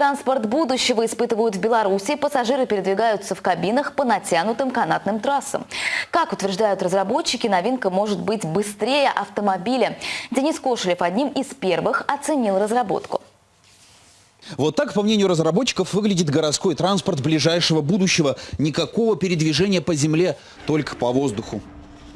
транспорт будущего испытывают в Беларуси. Пассажиры передвигаются в кабинах по натянутым канатным трассам. Как утверждают разработчики, новинка может быть быстрее автомобиля. Денис Кошелев одним из первых оценил разработку. Вот так, по мнению разработчиков, выглядит городской транспорт ближайшего будущего. Никакого передвижения по земле, только по воздуху.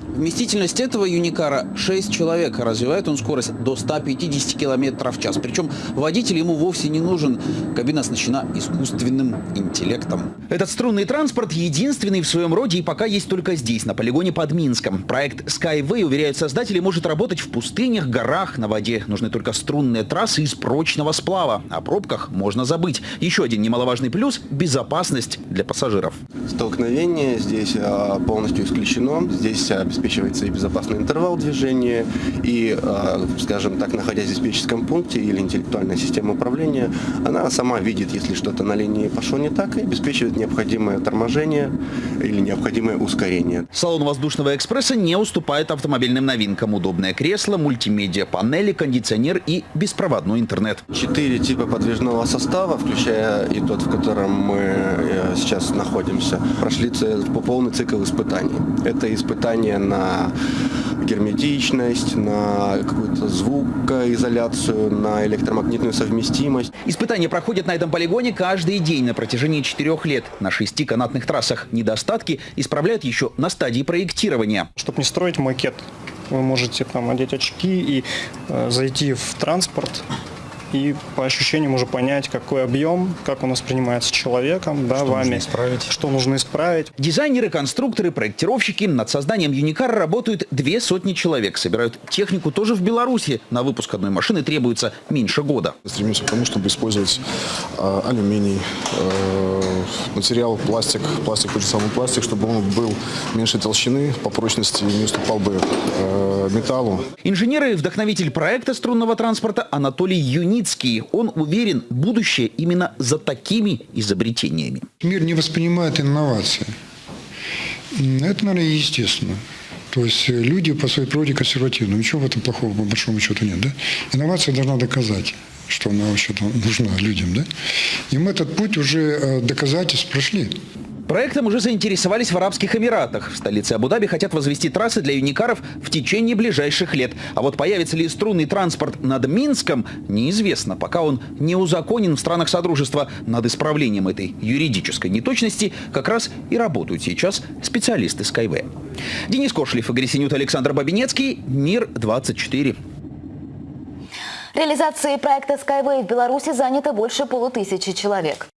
Вместительность этого юникара 6 человек. Развивает он скорость до 150 км в час. Причем водитель ему вовсе не нужен. Кабина оснащена искусственным интеллектом. Этот струнный транспорт единственный в своем роде и пока есть только здесь, на полигоне под Минском. Проект Skyway, уверяют создатели, может работать в пустынях, горах, на воде. Нужны только струнные трассы из прочного сплава. О пробках можно забыть. Еще один немаловажный плюс – безопасность для пассажиров. Столкновение здесь а, полностью исключено. Здесь обеспечивается и безопасный интервал движения, и, а, скажем так, находясь в диспетчерском пункте или интеллектуальная система управления, она сама видит, если что-то на линии пошло не так, и обеспечивает необходимое торможение или необходимое ускорение. Салон воздушного экспресса не уступает автомобильным новинкам. Удобное кресло, мультимедиа панели, кондиционер и беспроводной интернет. Четыре типа подвижного состава, включая и тот, в котором мы э, сейчас находимся, прошли по полный цикл испытаний. Это испытания на герметичность, на какую-то звукоизоляцию, на электромагнитную совместимость. Испытания проходят на этом полигоне каждый день на протяжении четырех лет. На шести канатных трассах недостатки исправляют еще на стадии проектирования. Чтобы не строить макет, вы можете там одеть очки и э, зайти в транспорт, и по ощущениям уже понять, какой объем, как он воспринимается человеком, да, что вами, нужно исправить. что нужно исправить. Дизайнеры, конструкторы, проектировщики над созданием Юникара работают две сотни человек. Собирают технику тоже в Беларуси. На выпуск одной машины требуется меньше года. Стремимся к тому, чтобы использовать э, алюминий, э, материал, пластик, пластик, тот же самый пластик, чтобы он был меньшей толщины, по прочности не уступал бы э, металлу. Инженер и вдохновитель проекта струнного транспорта Анатолий Юницкий. Он уверен, будущее именно за такими изобретениями. Мир не воспринимает инновации. Это, наверное, естественно. То есть люди по своей природе консервативны. Ничего в этом плохого, по большому счету, нет. Да? Инновация должна доказать, что она вообще-то нужна людям. Да? И мы этот путь уже э, доказательств прошли. Проектом уже заинтересовались в Арабских Эмиратах. В столице Абу-Даби хотят возвести трассы для юникаров в течение ближайших лет. А вот появится ли струнный транспорт над Минском, неизвестно, пока он не узаконен в странах Содружества. Над исправлением этой юридической неточности как раз и работают сейчас специалисты Skyway. Денис Кошлев, Игорь Синют, Александр Бабинецкий, Мир-24. Реализацией проекта Skyway в Беларуси занято больше полутысячи человек.